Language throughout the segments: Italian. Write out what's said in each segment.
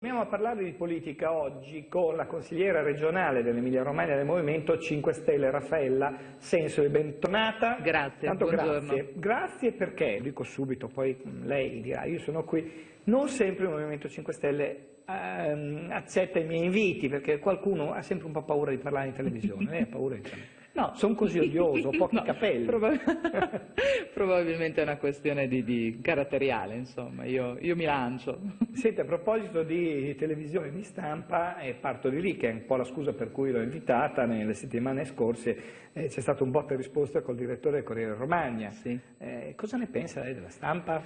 Andiamo a parlare di politica oggi con la consigliera regionale dell'Emilia Romagna del Movimento 5 Stelle Raffaella Senso e bentornata. Grazie, Tanto buongiorno. grazie. Grazie perché, dico subito, poi lei dirà, io sono qui, non sempre il Movimento 5 Stelle ehm, accetta i miei inviti perché qualcuno ha sempre un po' paura di parlare in televisione, lei ha paura di parlare. No, sono così odioso, ho pochi No, capelli. proba- probabilmente è una questione di, di caratteriale, insomma, io, io mi lancio. Senti, a proposito di televisione di stampa, e parto di lì, che è un po' la scusa per cui l'ho invitata nelle settimane scorse, eh, c'è stato un botta e risposta col direttore del Corriere Romagna. Sì. Eh, cosa ne pensa lei della stampa?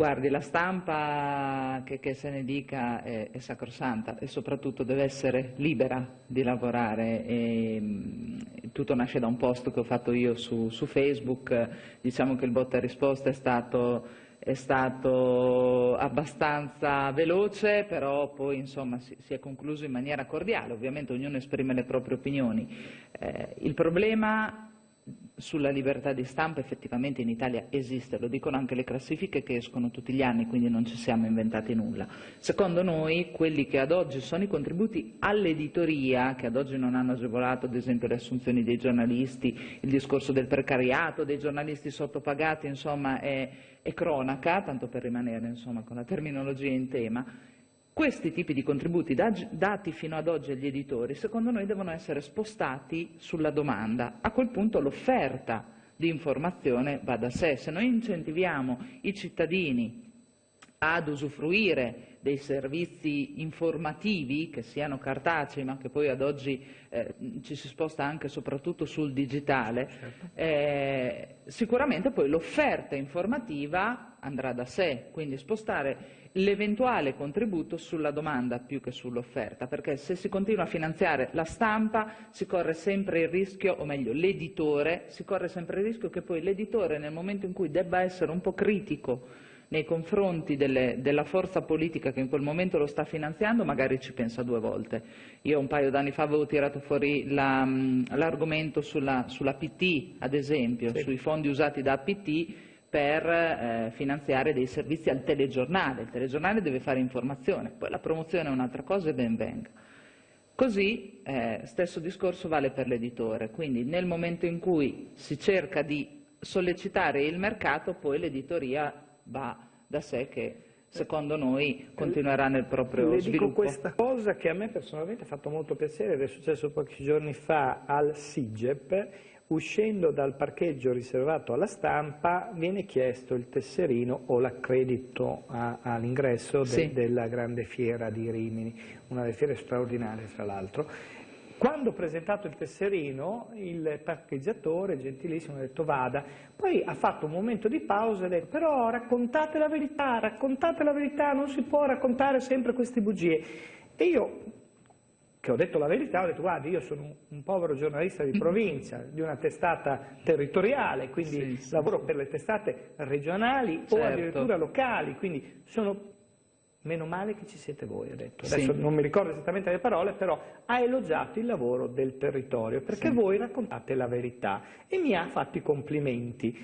Guardi, la stampa, che, che se ne dica, è, è sacrosanta e soprattutto deve essere libera di lavorare. E, mh, tutto nasce da un post che ho fatto io su, su Facebook, diciamo che il botta e risposta è stato, è stato abbastanza veloce, però poi insomma, si, si è concluso in maniera cordiale, ovviamente ognuno esprime le proprie opinioni. Eh, il problema sulla libertà di stampa effettivamente in Italia esiste, lo dicono anche le classifiche che escono tutti gli anni, quindi non ci siamo inventati nulla. Secondo noi quelli che ad oggi sono i contributi all'editoria, che ad oggi non hanno agevolato ad esempio le assunzioni dei giornalisti, il discorso del precariato, dei giornalisti sottopagati, insomma è, è cronaca, tanto per rimanere insomma, con la terminologia in tema, questi tipi di contributi dati fino ad oggi agli editori, secondo noi, devono essere spostati sulla domanda. A quel punto l'offerta di informazione va da sé. Se noi incentiviamo i cittadini ad usufruire dei servizi informativi, che siano cartacei, ma che poi ad oggi eh, ci si sposta anche e soprattutto sul digitale, Certo. eh, sicuramente poi l'offerta informativa andrà da sé, quindi spostare l'eventuale contributo sulla domanda più che sull'offerta, perché se si continua a finanziare la stampa si corre sempre il rischio, o meglio l'editore, si corre sempre il rischio che poi l'editore nel momento in cui debba essere un po' critico nei confronti delle, della forza politica che in quel momento lo sta finanziando, magari ci pensa due volte. Io un paio d'anni fa avevo tirato fuori la, l'argomento sulla, sulla PT, ad esempio, Sì. sui fondi usati da APT per eh, finanziare dei servizi al telegiornale. Il telegiornale deve fare informazione, poi la promozione è un'altra cosa e ben venga. Così, eh, stesso discorso vale per l'editore, quindi nel momento in cui si cerca di sollecitare il mercato, poi l'editoria va da sé che secondo noi continuerà nel proprio Le dico sviluppo. questa cosa che a me personalmente ha fatto molto piacere ed è successo pochi giorni fa al SIGEP, uscendo dal parcheggio riservato alla stampa viene chiesto il tesserino o l'accredito all'ingresso de- Sì. della grande fiera di Rimini, una delle fiere straordinarie tra l'altro. Quando ho presentato il tesserino, il parcheggiatore, gentilissimo, ha detto vada, poi ha fatto un momento di pausa e ha detto però raccontate la verità, raccontate la verità, non si può raccontare sempre queste bugie. E io, che ho detto la verità, ho detto guardi, io sono un- un povero giornalista di provincia, di una testata territoriale, quindi Sì, sì, lavoro per le testate regionali o Certo. addirittura locali, quindi sono Meno male che ci siete voi, ha detto. Sì. Adesso non mi ricordo esattamente le parole, però ha elogiato il lavoro del territorio, perché Sì. voi raccontate la verità e mi ha fatto i complimenti.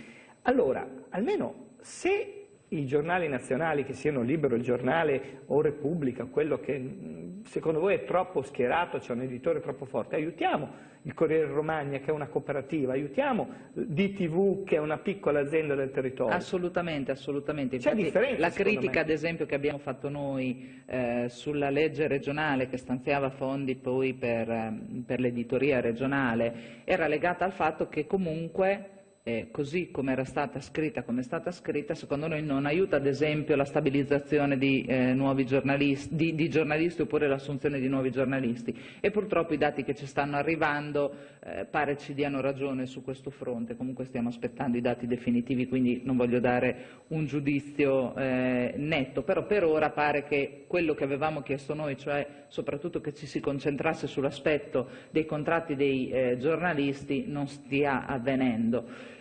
Allora, almeno se i giornali nazionali, che siano Libero il Giornale o Repubblica, quello che secondo voi è troppo schierato, c'è un editore troppo forte, aiutiamo il Corriere Romagna che è una cooperativa, aiutiamo DTV che è una piccola azienda del territorio. Assolutamente, assolutamente. C'è Infatti, differenza, la critica, me. ad esempio, che abbiamo fatto noi eh, sulla legge regionale che stanziava fondi poi per, ehm, per l'editoria regionale era legata al fatto che comunque eh, così come era stata scritta, come è stata scritta, secondo noi non aiuta ad esempio la stabilizzazione di, eh, giornalisti, di, di giornalisti oppure l'assunzione di nuovi giornalisti. E purtroppo i dati che ci stanno arrivando eh, pare ci diano ragione su questo fronte, comunque stiamo aspettando i dati definitivi quindi non voglio dare un giudizio eh, netto, però per ora pare che quello che avevamo chiesto noi, cioè soprattutto che ci si concentrasse sull'aspetto dei contratti dei eh, giornalisti, non stia avvenendo.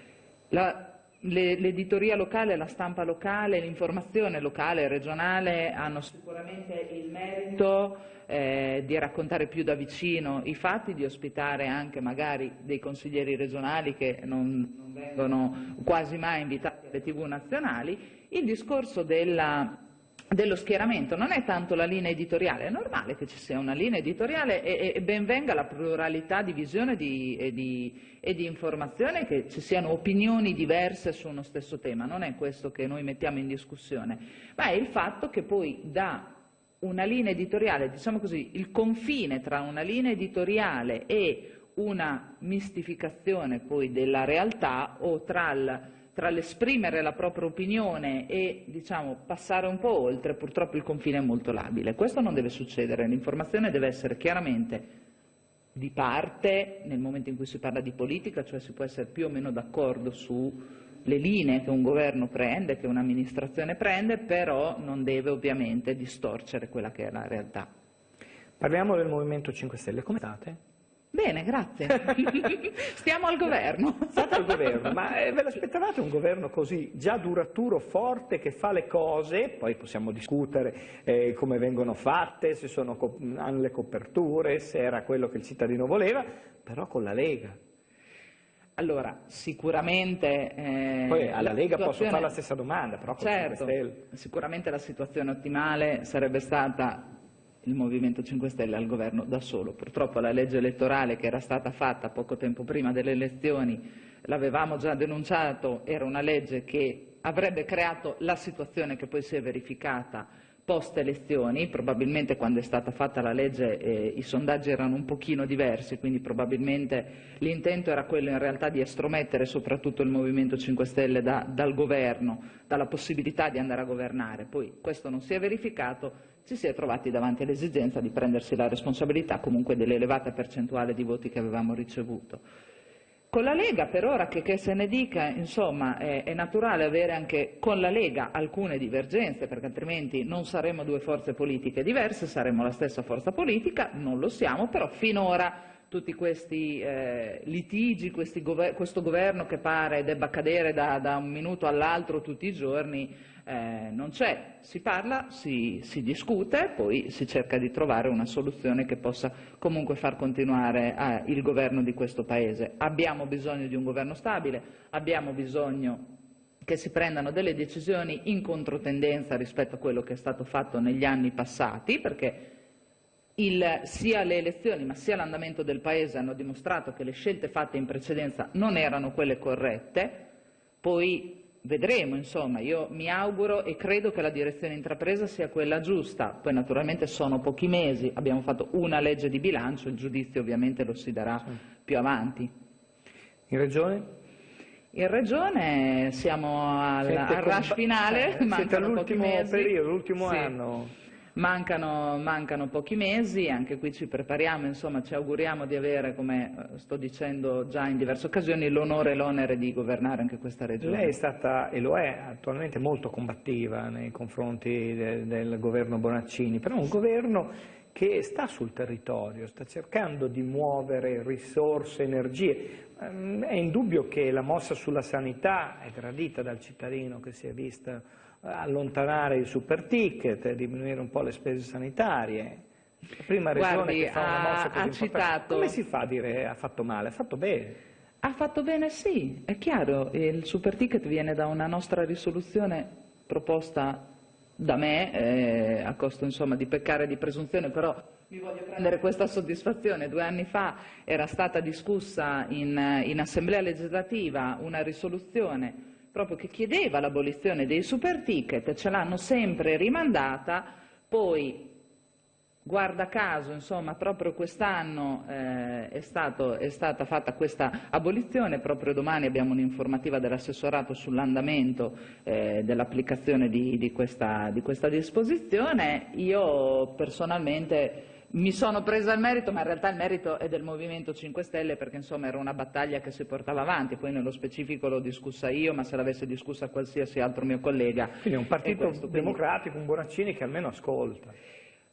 L'editoria locale, la stampa locale, l'informazione locale e regionale hanno sicuramente il merito eh, di raccontare più da vicino i fatti, di ospitare anche magari dei consiglieri regionali che non, non vengono quasi mai invitati alle tv nazionali. Il discorso della dello schieramento, non è tanto la linea editoriale, è normale che ci sia una linea editoriale e, e ben venga la pluralità di visione di, e, di, e, di, informazione, che ci siano opinioni diverse su uno stesso tema, non è questo che noi mettiamo in discussione, ma è il fatto che poi da una linea editoriale, diciamo così, il confine tra una linea editoriale e una mistificazione poi della realtà o tra il tra l'esprimere la propria opinione e diciamo, passare un po' oltre, purtroppo il confine è molto labile. Questo non deve succedere, l'informazione deve essere chiaramente di parte nel momento in cui si parla di politica, cioè si può essere più o meno d'accordo sulle linee che un governo prende, che un'amministrazione prende, però non deve ovviamente distorcere quella che è la realtà. Parliamo del Movimento 5 Stelle, come state? Bene, grazie. Stiamo al governo. State al governo, ma eh, ve l'aspettavate un governo così già duraturo, forte, che fa le cose, poi possiamo discutere eh, come vengono fatte, se sono, hanno le coperture, se era quello che il cittadino voleva, però con la Lega. Allora, sicuramente... Eh, Poi alla Lega situazione... posso fare la stessa domanda, però con certo, sicuramente la situazione ottimale sarebbe stata il Movimento 5 Stelle al governo da solo. Purtroppo la legge elettorale che era stata fatta poco tempo prima delle elezioni, l'avevamo già denunciato, era una legge che avrebbe creato la situazione che poi si è verificata post elezioni, probabilmente quando è stata fatta la legge eh, i sondaggi erano un pochino diversi, quindi probabilmente l'intento era quello in realtà di estromettere soprattutto il Movimento 5 Stelle da, dal governo, dalla possibilità di andare a governare. Poi questo non si è verificato, ci si è trovati davanti all'esigenza di prendersi la responsabilità comunque dell'elevata percentuale di voti che avevamo ricevuto. Con la Lega, per ora che, che se ne dica, insomma, è, è, naturale avere anche con la Lega alcune divergenze, perché altrimenti non saremmo due forze politiche diverse, saremmo la stessa forza politica, non lo siamo, però finora tutti questi eh, litigi, questi gover questo governo che pare debba cadere da, da un minuto all'altro tutti i giorni, eh, non c'è, si parla, si, si, discute, poi si cerca di trovare una soluzione che possa comunque far continuare eh, il governo di questo Paese. Abbiamo bisogno di un governo stabile, abbiamo bisogno che si prendano delle decisioni in controtendenza rispetto a quello che è stato fatto negli anni passati, perché il, sia le elezioni ma sia l'andamento del Paese hanno dimostrato che le scelte fatte in precedenza non erano quelle corrette, poi vedremo, insomma, io mi auguro e credo che la direzione intrapresa sia quella giusta, poi naturalmente sono pochi mesi, abbiamo fatto una legge di bilancio, il giudizio ovviamente lo si darà sì. più avanti. In Regione? In Regione siamo al, al rush finale, eh, siete all'ultimo periodo, l'ultimo sì. anno. Mancano, mancano, pochi mesi, anche qui ci prepariamo, insomma ci auguriamo di avere, come eh, sto dicendo già in diverse occasioni, l'onore e l'onere di governare anche questa regione. Lei è stata, e lo è attualmente, molto combattiva nei confronti de, del governo Bonaccini, però un governo che sta sul territorio, sta cercando di muovere risorse, energie. Ehm, è indubbio che la mossa sulla sanità è gradita dal cittadino che si è vista allontanare il super ticket, diminuire un po' le spese sanitarie. La prima regione Guardi, che fa una mossa così citato... Come si fa a dire ha fatto male? Ha fatto bene. Ha fatto bene sì, è chiaro, il super ticket viene da una nostra risoluzione proposta da me, eh, a costo insomma, di peccare di presunzione, però mi voglio prendere questa soddisfazione. Due anni fa era stata discussa in, in Assemblea legislativa una risoluzione proprio che chiedeva l'abolizione dei super ticket, ce l'hanno sempre rimandata, poi guarda caso, insomma, proprio quest'anno eh, è, è, stata fatta questa abolizione, proprio domani abbiamo un'informativa dell'assessorato sull'andamento eh, dell'applicazione di, di, di questa disposizione. Io personalmente mi sono presa il merito, ma in realtà il merito è del Movimento 5 Stelle perché insomma era una battaglia che si portava avanti, poi nello specifico l'ho discussa io, ma se l'avesse discussa qualsiasi altro mio collega. Quindi un partito questo, democratico, un Bonaccini che almeno ascolta.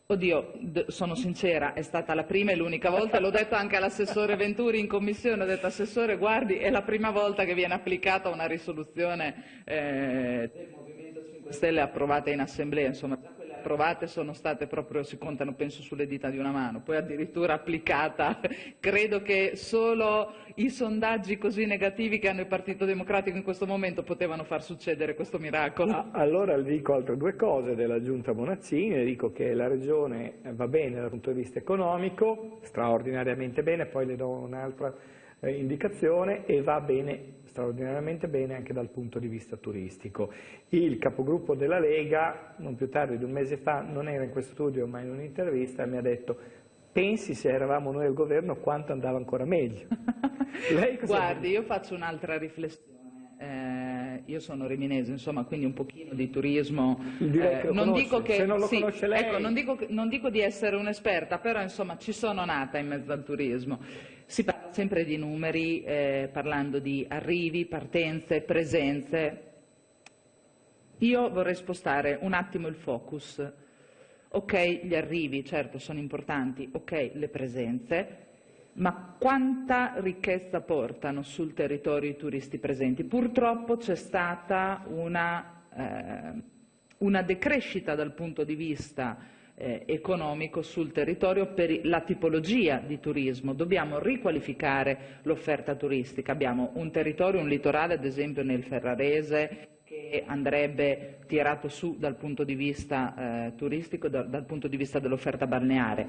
Oddio, sono sincera, è stata la prima e l'unica volta, l'ho detto anche all'assessore Venturi in commissione, ho detto assessore guardi, è la prima volta che viene applicata una risoluzione eh, del Movimento 5 Stelle approvata in assemblea, insomma approvate sono state proprio, si contano penso sulle dita di una mano, poi addirittura applicata, credo che solo i sondaggi così negativi che hanno il Partito Democratico in questo momento potevano far succedere questo miracolo. Allora dico altre due cose della Giunta Bonazzini, dico che la Regione va bene dal punto di vista economico, straordinariamente bene, poi le do un'altra eh, indicazione e va bene straordinariamente bene anche dal punto di vista turistico. Il capogruppo della Lega, non più tardi di un mese fa, non era in questo studio ma in un'intervista, mi ha detto pensi se eravamo noi al governo quanto andava ancora meglio. Guardi, io faccio un'altra riflessione. Eh, io sono riminese, insomma, quindi un pochino di turismo. Eh, non dico che, non sì, lei... ecco, non, dico, non dico di essere un'esperta, però insomma ci sono nata in mezzo al turismo. Si parla sempre di numeri, eh, parlando di arrivi, partenze, presenze. Io vorrei spostare un attimo il focus. Ok, gli arrivi, certo, sono importanti, ok, le presenze, ma quanta ricchezza portano sul territorio i turisti presenti? Purtroppo c'è stata una, eh, una, decrescita dal punto di vista eh, economico sul territorio per la tipologia di turismo. Dobbiamo riqualificare l'offerta turistica. Abbiamo un territorio, un litorale, ad esempio nel Ferrarese, che andrebbe tirato su dal punto di vista eh, turistico, da, dal punto di vista dell'offerta balneare.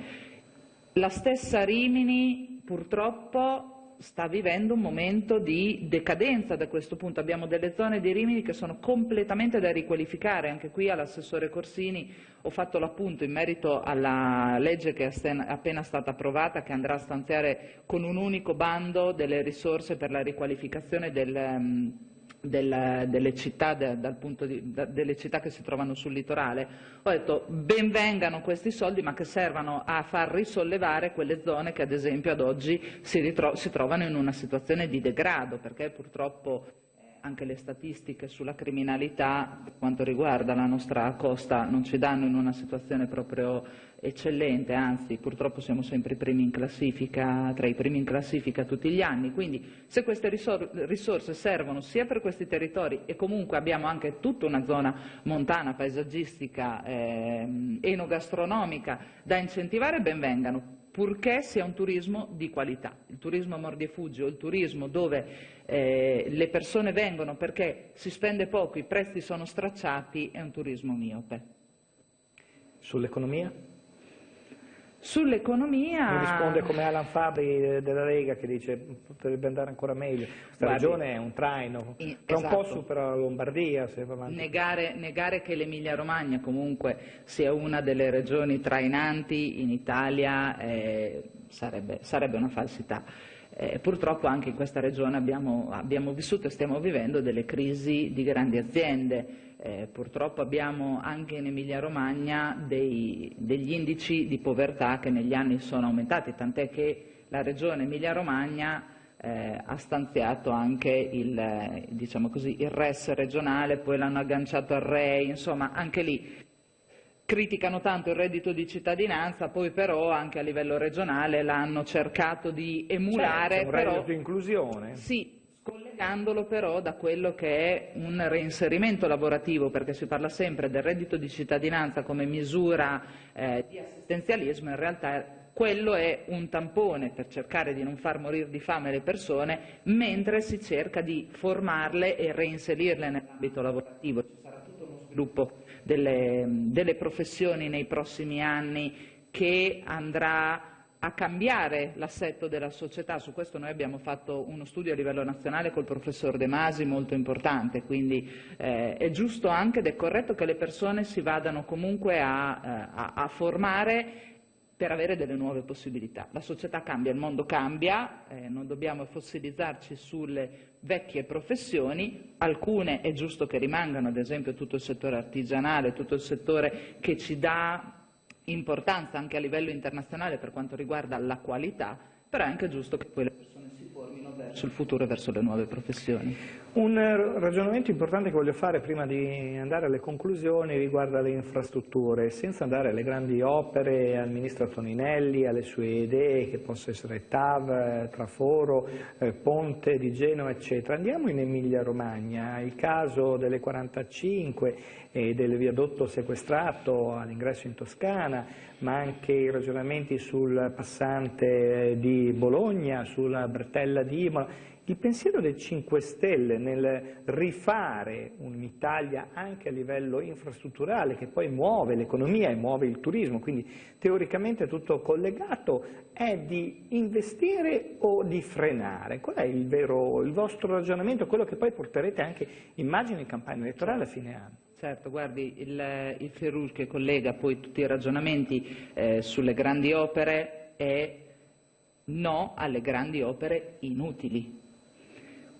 La stessa Rimini purtroppo sta vivendo un momento di decadenza da questo punto. Abbiamo delle zone di Rimini che sono completamente da riqualificare. Anche qui all'assessore Corsini ho fatto l'appunto in merito alla legge che è appena stata approvata che andrà a stanziare con un unico bando delle risorse per la riqualificazione del um, del, delle, città, de, di, da, delle, città, che si trovano sul litorale, ho detto benvengano questi soldi ma che servano a far risollevare quelle zone che ad esempio ad oggi si, si trovano in una situazione di degrado perché purtroppo anche le statistiche sulla criminalità per quanto riguarda la nostra costa non ci danno in una situazione proprio eccellente, anzi purtroppo siamo sempre primi in classifica, tra i primi in classifica tutti gli anni, quindi se queste risorse servono sia per questi territori e comunque abbiamo anche tutta una zona montana, paesaggistica, eh, enogastronomica da incentivare, benvengano purché sia un turismo di qualità. Il turismo mordi e fuggi o il turismo dove eh, le persone vengono perché si spende poco, i prezzi sono stracciati, è un turismo miope. Sull'economia? Sull'economia... Mi risponde come Alan Fabri della Lega che dice potrebbe andare ancora meglio. Questa Guardi, regione è un traino, in, tra esatto. un po' supera la Lombardia se va avanti. Negare, negare che l'Emilia Romagna comunque sia una delle regioni trainanti in Italia eh, sarebbe, sarebbe una falsità. Eh, purtroppo anche in questa regione abbiamo, abbiamo, vissuto e stiamo vivendo delle crisi di grandi aziende. Eh, purtroppo abbiamo anche in Emilia-Romagna degli indici di povertà che negli anni sono aumentati, tant'è che la regione Emilia-Romagna eh, ha stanziato anche il, diciamo così, il RES regionale, poi l'hanno agganciato al REI, insomma anche lì criticano tanto il reddito di cittadinanza, poi però anche a livello regionale l'hanno cercato di emulare. Certo, un però, reddito di inclusione. Sì, scollegandolo però da quello che è un reinserimento lavorativo, perché si parla sempre del reddito di cittadinanza come misura eh, di assistenzialismo, in realtà quello è un tampone per cercare di non far morire di fame le persone, mentre si cerca di formarle e reinserirle nell'ambito lavorativo. Ci sarà tutto uno sviluppo delle, delle professioni nei prossimi anni che andrà a cambiare l'assetto della società. Su questo noi abbiamo fatto uno studio a livello nazionale col professor De Masi molto importante, quindi eh, è giusto anche ed è corretto che le persone si vadano comunque a, eh, a, a formare per avere delle nuove possibilità. La società cambia, il mondo cambia, eh, non dobbiamo fossilizzarci sulle vecchie professioni, alcune è giusto che rimangano, ad esempio tutto il settore artigianale, tutto il settore che ci dà importanza anche a livello internazionale per quanto riguarda la qualità, però è anche giusto che poi le persone si formino verso il futuro e verso le nuove professioni. Un ragionamento importante che voglio fare prima di andare alle conclusioni riguarda le infrastrutture, senza andare alle grandi opere, al Ministro Toninelli, alle sue idee che possono essere TAV, Traforo, eh, Ponte di Genova, eccetera. Andiamo in Emilia Romagna, il caso delle 45 e del viadotto sequestrato all'ingresso in Toscana, ma anche i ragionamenti sul passante di Bologna, sulla bretella di Imola, il pensiero dei 5 Stelle nel rifare un'Italia anche a livello infrastrutturale che poi muove l'economia e muove il turismo, quindi teoricamente tutto collegato, è di investire o di frenare? Qual è il, vero, il vostro ragionamento, quello che poi porterete anche, immagino, in campagna elettorale a fine anno? Certo, guardi, il, il Ferrus che collega poi tutti i ragionamenti eh, sulle grandi opere è no alle grandi opere inutili,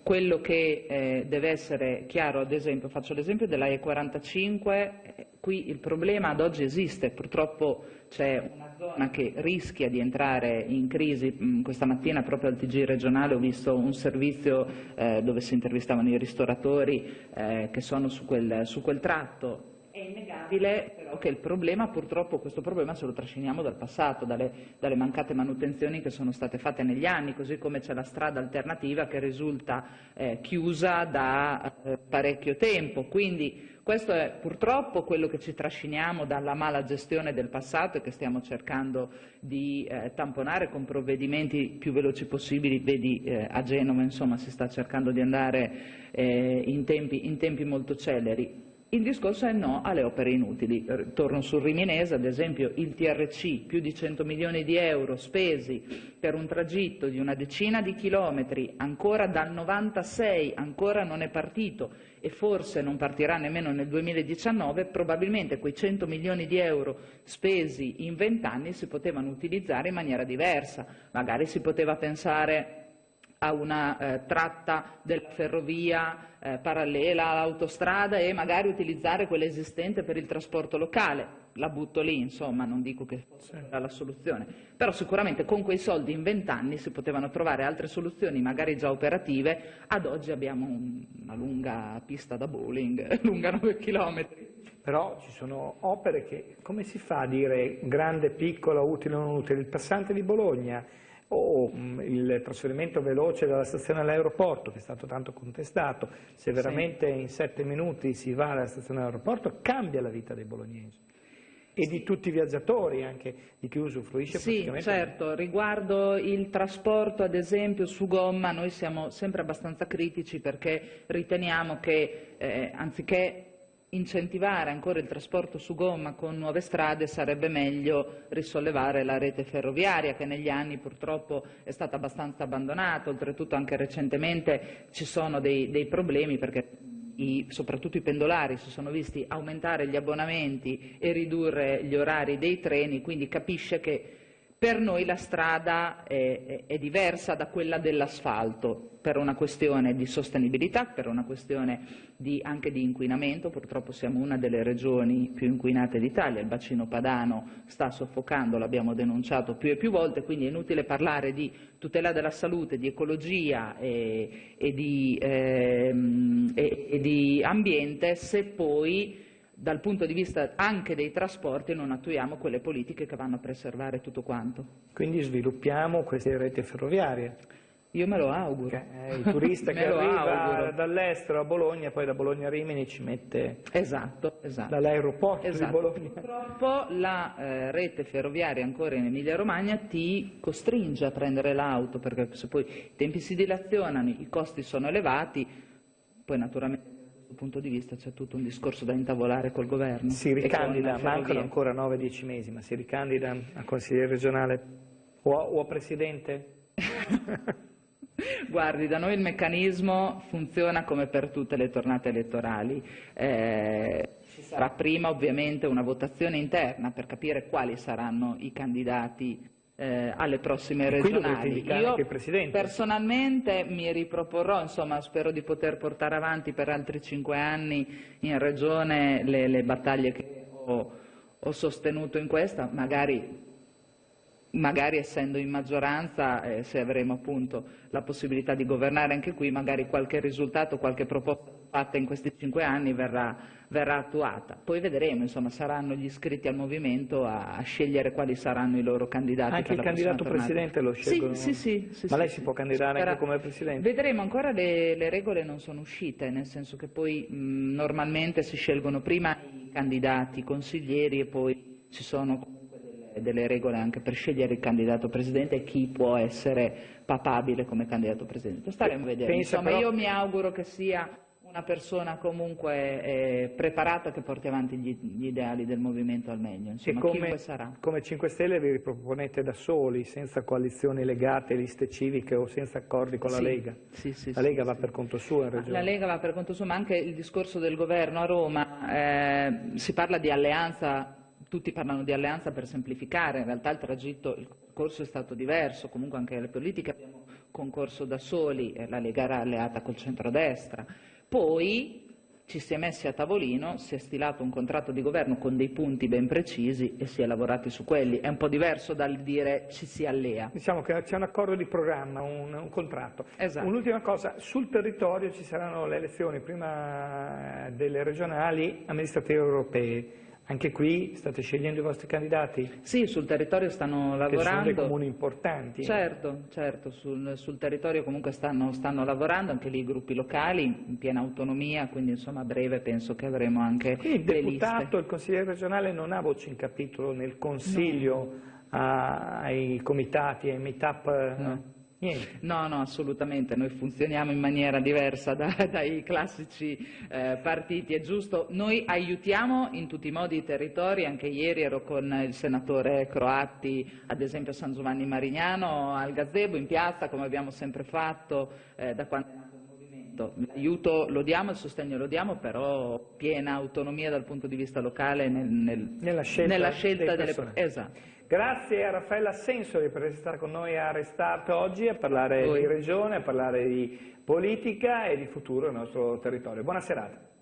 quello che eh, deve essere chiaro, ad esempio, faccio l'esempio della E45, eh, qui il problema ad oggi esiste, purtroppo c'è una zona che rischia di entrare in crisi, mm, questa mattina proprio al TG regionale ho visto un servizio eh, dove si intervistavano i ristoratori eh, che sono su quel, su quel tratto, è innegabile però che il problema, purtroppo questo problema ce lo trasciniamo dal passato, dalle, dalle, mancate manutenzioni che sono state fatte negli anni, così come c'è la strada alternativa che risulta eh, chiusa da eh, parecchio tempo. Quindi questo è purtroppo quello che ci trasciniamo dalla mala gestione del passato e che stiamo cercando di eh, tamponare con provvedimenti più veloci possibili. Vedi eh, a Genova insomma, si sta cercando di andare eh, in tempi, in tempi molto celeri. Il discorso è no alle opere inutili. Torno sul Riminese, ad esempio il TRC, più di 100 milioni di euro spesi per un tragitto di una decina di chilometri, ancora dal 96, ancora non è partito e forse non partirà nemmeno nel 2019, probabilmente quei 100 milioni di euro spesi in vent'anni si potevano utilizzare in maniera diversa. Magari si poteva pensare a una eh, tratta della ferrovia eh, parallela all'autostrada e magari utilizzare quella esistente per il trasporto locale. La butto lì, insomma, non dico che fosse la soluzione, però sicuramente con quei soldi in vent'anni si potevano trovare altre soluzioni, magari già operative. Ad oggi abbiamo una lunga pista da bowling, lunga 9 chilometri. Però ci sono opere che, come si fa a dire grande, piccola, utile o non utile? Il passante di Bologna, o mm, il trasferimento veloce dalla stazione all'aeroporto, che è stato tanto contestato, se veramente sì. in sette minuti si va alla stazione all'aeroporto, cambia la vita dei bolognesi e di tutti i viaggiatori, anche di chi usufruisce Sì, certo. Riguardo il trasporto, ad esempio, su gomma, noi siamo sempre abbastanza critici perché riteniamo che, eh, anziché incentivare ancora il trasporto su gomma con nuove strade sarebbe meglio risollevare la rete ferroviaria che negli anni purtroppo è stata abbastanza abbandonata, oltretutto anche recentemente ci sono dei, dei problemi perché i, soprattutto i pendolari si sono visti aumentare gli abbonamenti e ridurre gli orari dei treni, quindi capisce che per noi la strada è, è diversa da quella dell'asfalto per una questione di sostenibilità, per una questione di, anche di inquinamento, purtroppo siamo una delle regioni più inquinate d'Italia, il bacino padano sta soffocando, l'abbiamo denunciato più e più volte, quindi è inutile parlare di tutela della salute, di ecologia e, e, di, ehm, e, e di ambiente se poi dal punto di vista anche dei trasporti non attuiamo quelle politiche che vanno a preservare tutto quanto. Quindi sviluppiamo queste reti ferroviarie. Io me lo auguro. Eh, il turista che arriva dall'estero a Bologna, poi da Bologna a Rimini ci mette esatto, esatto. dall'aeroporto esatto. di Bologna. Purtroppo la eh, rete ferroviaria ancora in Emilia Romagna ti costringe a prendere l'auto, perché se poi i tempi si dilazionano, i costi sono elevati, poi naturalmente punto di vista c'è tutto un discorso da intavolare col governo. Si ricandida, mancano ancora 9-10 mesi, ma si ricandida a consigliere regionale o a, o a presidente? Guardi, da noi il meccanismo funziona come per tutte le tornate elettorali. Eh, ci sarà prima ovviamente una votazione interna per capire quali saranno i candidati eh, alle prossime regionali. Io personalmente mi riproporrò, insomma spero di poter portare avanti per altri cinque anni in regione le, le battaglie che ho, ho sostenuto in questa, magari magari essendo in maggioranza, eh, se avremo appunto la possibilità di governare anche qui, magari qualche risultato, qualche proposta fatta in questi cinque anni verrà, verrà attuata. Poi vedremo, insomma, saranno gli iscritti al movimento a, a scegliere quali saranno i loro candidati. Anche il candidato presidente lo scelgono? Sì, sì, sì. Ma sì, lei si può candidare anche come presidente? Vedremo, ancora le, le, regole non sono uscite, nel senso che poi mh, normalmente si scelgono prima i candidati i consiglieri e poi ci sono delle, regole anche per scegliere il candidato presidente e chi può essere papabile come candidato presidente. Staremo a vedere. Insomma, però... io mi auguro che sia una persona comunque eh, preparata che porti avanti gli, gli, ideali del movimento al meglio, insomma, come, sarà. Come 5 Stelle vi riproponete da soli, senza coalizioni legate, liste civiche o senza accordi con sì, la Lega? Sì, sì, la Lega va per conto suo in Regione? La Lega va per conto suo, ma anche il discorso del governo a Roma, eh, si parla di alleanza tutti parlano di alleanza per semplificare, in realtà il tragitto, il corso è stato diverso, comunque anche le politiche abbiamo concorso da soli, la Lega era alleata col centrodestra, poi ci si è messi a tavolino, si è stilato un contratto di governo con dei punti ben precisi e si è lavorati su quelli. È un po' diverso dal dire ci si allea. Diciamo che c'è un accordo di programma, un, un contratto. Esatto. Un'ultima cosa, sul territorio ci saranno le elezioni prima delle regionali amministrative europee. Anche qui state scegliendo i vostri candidati? Sì, sul territorio stanno lavorando. Che sono dei comuni importanti. Certo, certo, sul, sul territorio comunque stanno, stanno, lavorando, anche lì i gruppi locali, in piena autonomia, quindi insomma a breve penso che avremo anche quindi il deputato, liste. il consigliere regionale non ha voce in capitolo nel consiglio no. ai comitati, ai meet-up? No. Niente. No, no, assolutamente, noi funzioniamo in maniera diversa da, dai classici eh, partiti, è giusto, noi aiutiamo in tutti i modi i territori, anche ieri ero con il senatore Croatti, ad esempio a San Giovanni Marignano, al Gazebo, in piazza, come abbiamo sempre fatto eh, da quando movimento. L'aiuto lo diamo, il sostegno lo diamo, però piena autonomia dal punto di vista locale nel, nel, nella scelta, nella scelta delle persone. Esatto. Grazie a Raffaella Sensori per essere stata con noi a Restart oggi a parlare Voi. di regione, a parlare di politica e di futuro del nostro territorio. Buona serata.